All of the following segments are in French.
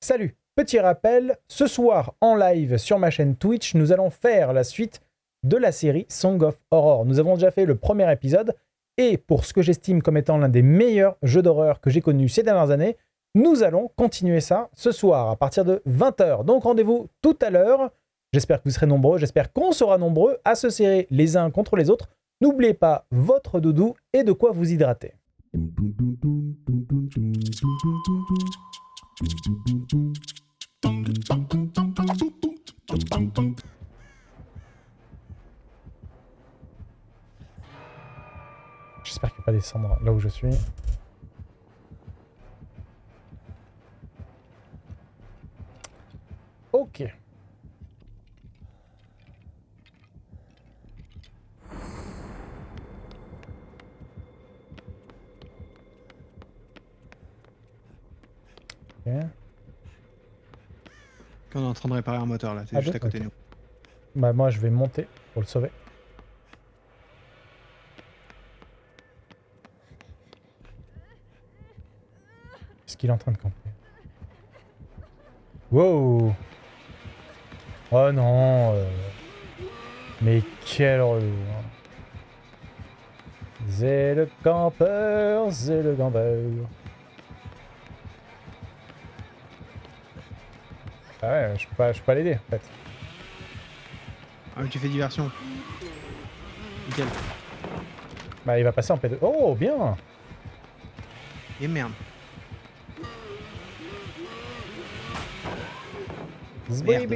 Salut Petit rappel, ce soir en live sur ma chaîne Twitch, nous allons faire la suite de la série Song of Horror. Nous avons déjà fait le premier épisode, et pour ce que j'estime comme étant l'un des meilleurs jeux d'horreur que j'ai connus ces dernières années, nous allons continuer ça ce soir à partir de 20h. Donc rendez-vous tout à l'heure. J'espère que vous serez nombreux, j'espère qu'on sera nombreux à se serrer les uns contre les autres. N'oubliez pas votre doudou et de quoi vous hydrater. J'espère qu'il va pas descendre là où je suis. Ok. On est en train de réparer un moteur là, c'est Ah juste à côté de nous. Bah moi je vais monter pour le sauver. Est-ce qu'il est en train de camper? Wow Oh non euh, Mais quel relou hein. C'est le campeur, c'est le campeur. Ah ouais, je peux pas, je peux pas l'aider en fait. Ah mais tu fais diversion. Nickel. Bah il va passer en P2. Oh bien Et merde. Merde.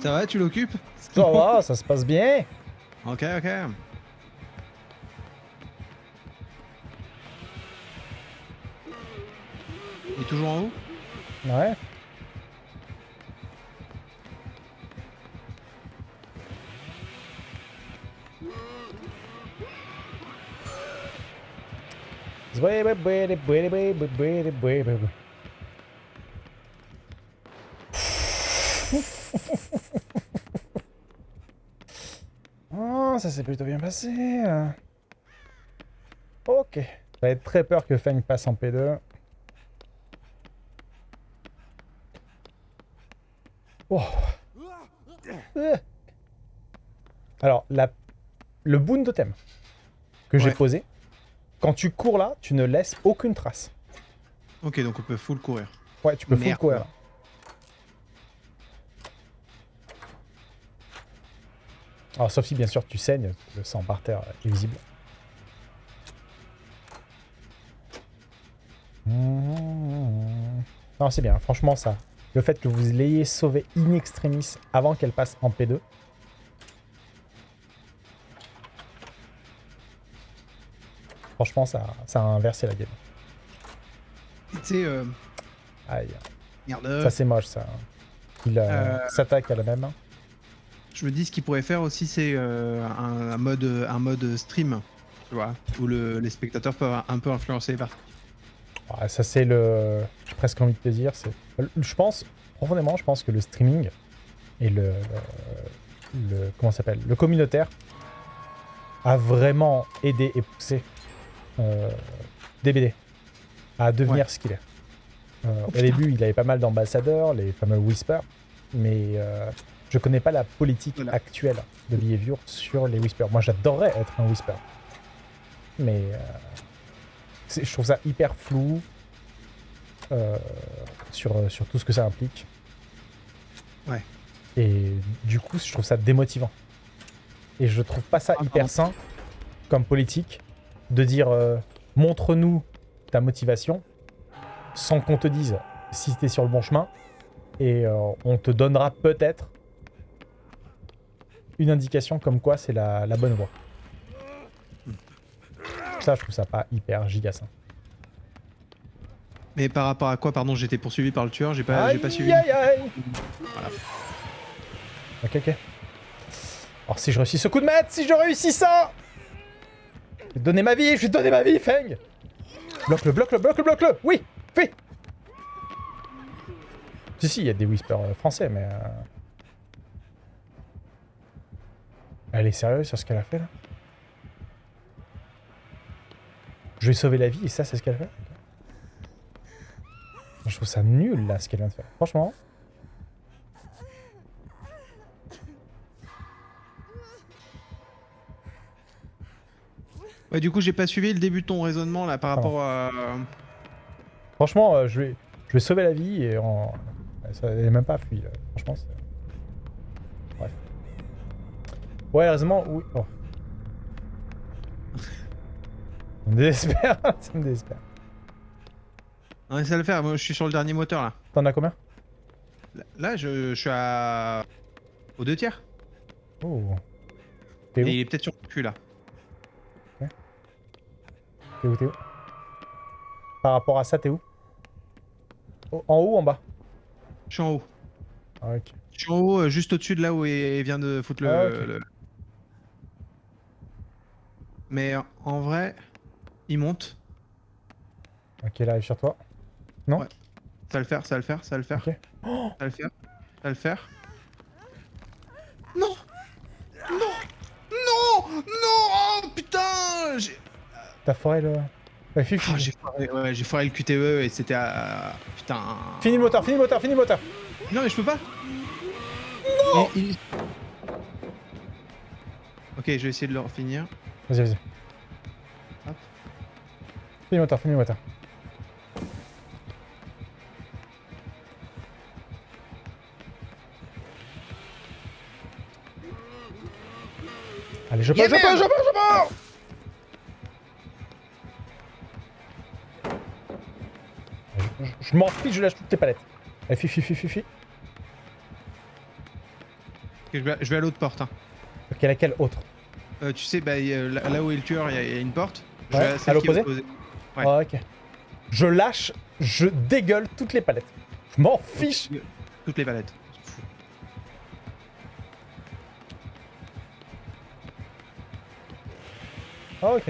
Ça va, tu l'occupes? Ça va, ça se passe bien. Ok, ok. Toujours en haut Ouais. Oh, ça s'est plutôt bien passé. hein. Ok. J'avais très peur que Feng passe en P2. Oh. Euh. Alors, la... le boon totem que j'ai posé, quand tu cours là, tu ne laisses aucune trace. Ok, donc on peut full courir. Ouais, tu peux full courir. là. Alors, sauf si bien sûr tu saignes, le sang par terre est visible. Non, c'est bien, franchement, ça. Le fait que vous l'ayez sauvé in extremis avant qu'elle passe en P2. Franchement, ça, ça a inversé la game. Tu sais, euh... Aïe, Merde. ça c'est moche ça. Il euh, Euh. s'attaque à la même. Je me dis ce qu'il pourrait faire aussi, c'est euh, un, un mode, un mode stream, tu vois, où le- les spectateurs peuvent un peu influencer par. Ouais, ça c'est le... J'ai presque envie de te dire, c'est... Je pense, profondément, je pense que le streaming et le... le comment ça s'appelle Le communautaire a vraiment aidé et poussé euh, DBD à devenir Ouais. ce qu'il est. Euh, au putain. début, il avait pas mal d'ambassadeurs, les fameux Whispers, mais euh, je connais pas la politique Voilà. actuelle de Behavior sur les Whispers. Moi, j'adorerais être un Whisper. Mais euh, je trouve ça hyper flou euh, sur, sur tout ce que ça implique. Ouais. Et du coup, je trouve ça démotivant. Et je trouve pas ça Ah, hyper sain comme politique de dire euh, montre-nous ta motivation sans qu'on te dise si t'es sur le bon chemin et euh, on te donnera peut-être une indication comme quoi c'est la, la bonne voie. Ça, je trouve ça pas hyper giga. Mais par rapport à quoi, pardon, été poursuivi par le tueur, j'ai pas, j'ai pas suivi. Aïe, aïe Voilà. Ok, ok. Alors si je réussis ce coup de maître, si je réussis ça Je vais te donner ma vie, je vais te donner ma vie, Feng Bloque-le, bloque-le, bloque-le, bloque-le Oui Oui Si, si, il y a des whispers euh, français, mais... euh, Elle est sérieuse sur ce qu'elle a fait, là? Je vais sauver la vie et ça, c'est ce qu'elle fait Je trouve ça nul, là, ce qu'elle vient de faire. Franchement. Ouais, du coup, j'ai pas suivi le début de ton raisonnement là par rapport à. Franchement, euh, je, vais, je vais sauver la vie et en... Ça n'est même pas fui, là. Franchement, c'est... Bref. Ouais, heureusement, oui. Oh. Ça me désespère, ça me désespère. Mais ça va le faire. Moi, je suis sur le dernier moteur là. T'en as combien? Là, je, je suis à. aux deux tiers. Oh. Et T'es où? il est peut-être sur le cul là. T'es où T'es où? Par rapport à ça, t'es où? Oh, En haut ou en bas? Je suis en haut. Ah, ok. Je suis en haut, euh, juste au-dessus de là où il vient de foutre le. Ah, le- Mais en vrai, il monte. Ok, là, arrive sur toi. Ça va le faire, ça va le faire, ça va le faire. Ok. Ça va le faire. Ça va le faire. Non Non Non Non Oh putain J'ai T'as foiré le... Ouais, fini, Ah, j'ai foiré, ouais, j'ai foiré le QTE et c'était à... Putain... Fini le moteur, fini le moteur, fini le moteur Non mais je peux pas Non Ok, je vais essayer de le finir. Vas-y, vas-y. Hop. Fini le moteur, fini le moteur. Allez, je Yeah, je merde je peux, je peux Je, je- je m'en fiche, je lâche toutes tes palettes. Allez, fi, fi, fi, fi, je, vais, je vais à l'autre porte. hein. Ok, laquelle autre? Euh, tu sais, bah, a- là, là où est le tueur, il y, a- il y a une porte. Je Ouais, vais à l'opposé. Ouais. Ah, ok. Je lâche, je dégueule toutes les palettes. Je m'en fiche. Toutes les palettes. Ah, ok.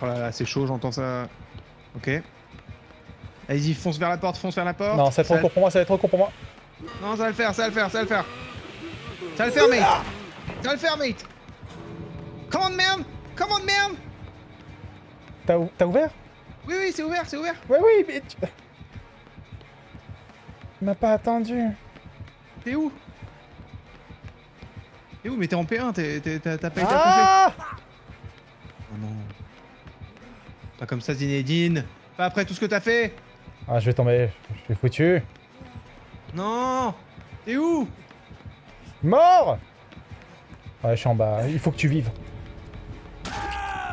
Oh là là, c'est chaud, j'entends ça. Ok. Allez-y, fonce vers la porte, fonce vers la porte. Non, ça va être trop court pour moi, ça va être trop court pour moi. Non, ça va le faire, ça va le faire, ça va le faire. Ça va le faire, mate. Ça va le faire, mate. Come on, man. Come on, man. T'as ou- t'as ouvert? Oui, oui, c'est ouvert, c'est ouvert. Ouais, oui, mais tu... Tu m'as pas attendu. T'es où? T'es où? Mais t'es en P1, t'es- t'es- t'as pas été. Ah Oh non. Pas comme ça, Zinedine. Pas après tout ce que t'as fait. Ah, je vais tomber. Je suis foutu. Non. T'es où? Mort Ouais, je suis en bas. Il faut que tu vives.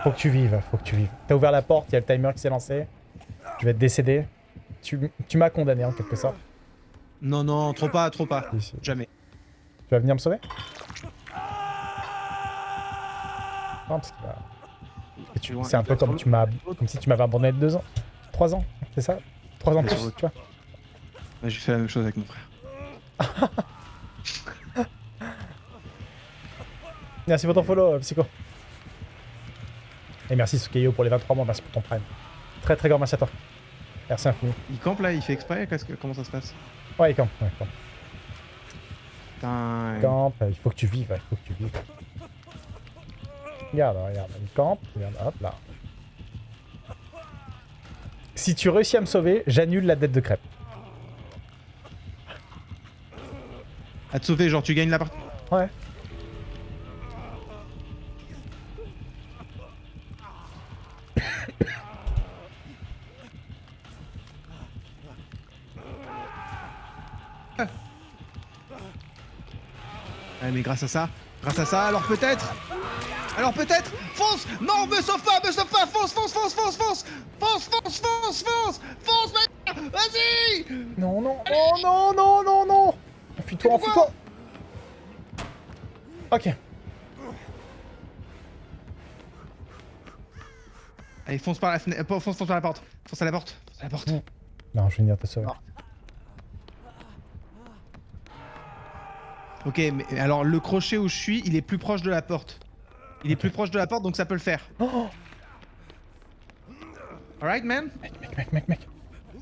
Faut que tu vives, faut que tu vives. T'as ouvert la porte, il y a le timer qui s'est lancé. Je vais te décéder. Tu, tu m'as condamné en quelque sorte. Non, non, trop pas, trop pas. Ici. Jamais. Tu vas venir me sauver? Non, parce que, bah, C'est un peu comme être tu m'as, comme si tu m'avais abandonné de deux ans, trois ans, c'est ça? Trois ans Mais plus, tu vois Bah, J'ai fait la même chose avec mon frère. Merci pour ton follow, euh, Psycho. Et merci Sukeyo pour les 23 mois, merci pour ton prime. Très très grand merci à toi. Merci infini. Il campe là, il fait exprès que- Comment ça se passe? Ouais, il campe, ouais, il campe. Putain. Il campe, il faut que tu vives, il faut que tu vives. Regarde, regarde, il campe, regarde, hop là. Si tu réussis à me sauver, j'annule la dette de crêpe. À te sauver, genre tu gagnes la partie? Ouais. Ouais, mais grâce à ça, grâce à ça, alors peut-être Alors peut-être Fonce Non, me sauve pas, me sauve pas Fonce, fonce, fonce, fonce, fonce Fonce, fonce, fonce, fonce Fonce, Vas-y Non, non, oh non, non, non, non Enfuis-toi, enfuis-toi Ok. Allez, fonce par la fenêtre, euh, fonce, fonce par la porte Fonce à la porte, fonce à la porte Non, je vais venir te sauver. Ok, mais alors le crochet où je suis, il est plus proche de la porte. Il est plus proche de la porte, donc ça peut le faire. Oh Alright, man? Mec, mec, mec, mec, mec.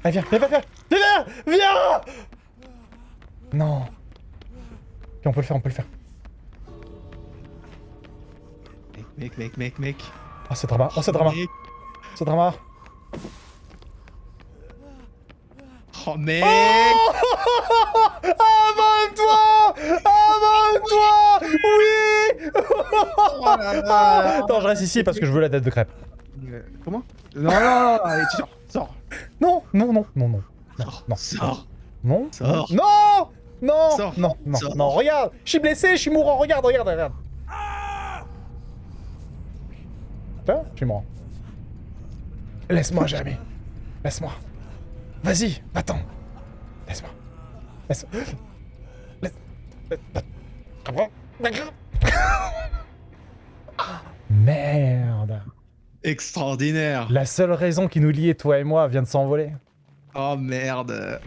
Allez, viens, viens, viens, viens Viens Viens Non. Ok, on peut le faire, on peut le faire. Mec, Mec, mec, mec, mec. Oh, c'est drama. Oh, c'est drama. Mec. C'est drama. Oh, mec Avance-toi Avance-toi Oui Oh là là. Attends, je reste ici parce que je veux la tête de crêpe. Euh, Comment? Non, non, non, allez, tu sors, sors. Non, non, non, non, non. Sors, non, sors. non, Sors. non, non, Sors. non, non, Sors. non, regarde, je suis blessé, je suis mourant, regarde, regarde, regarde. Tiens, je suis mourant. Laisse-moi, Jérémy. Laisse-moi. Vas-y, va-t'en. Laisse-moi. Laisse... Laisse... Laisse- Merde. Extraordinaire. La seule raison qui nous liait, toi et moi, vient de s'envoler. Oh merde.